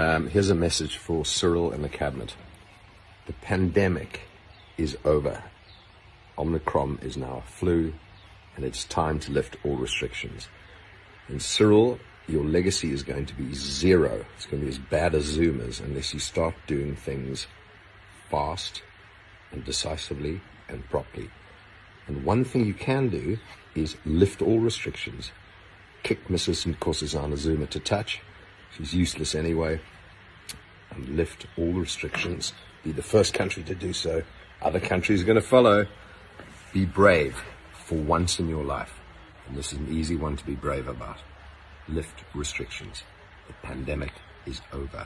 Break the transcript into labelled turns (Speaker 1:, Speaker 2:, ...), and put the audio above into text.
Speaker 1: Um, here's a message for Cyril and the cabinet. The pandemic is over. Omicron is now a flu, and it's time to lift all restrictions. And Cyril, your legacy is going to be zero. It's going to be as bad as Zuma's unless you start doing things fast and decisively and properly. And one thing you can do is lift all restrictions. Kick Mrs. Nkosazana Zuma to touch. She's useless anyway. And lift all restrictions. Be the first country to do so. Other countries are going to follow. Be brave for once in your life. And this is an easy one to be brave about. Lift restrictions. The pandemic is over.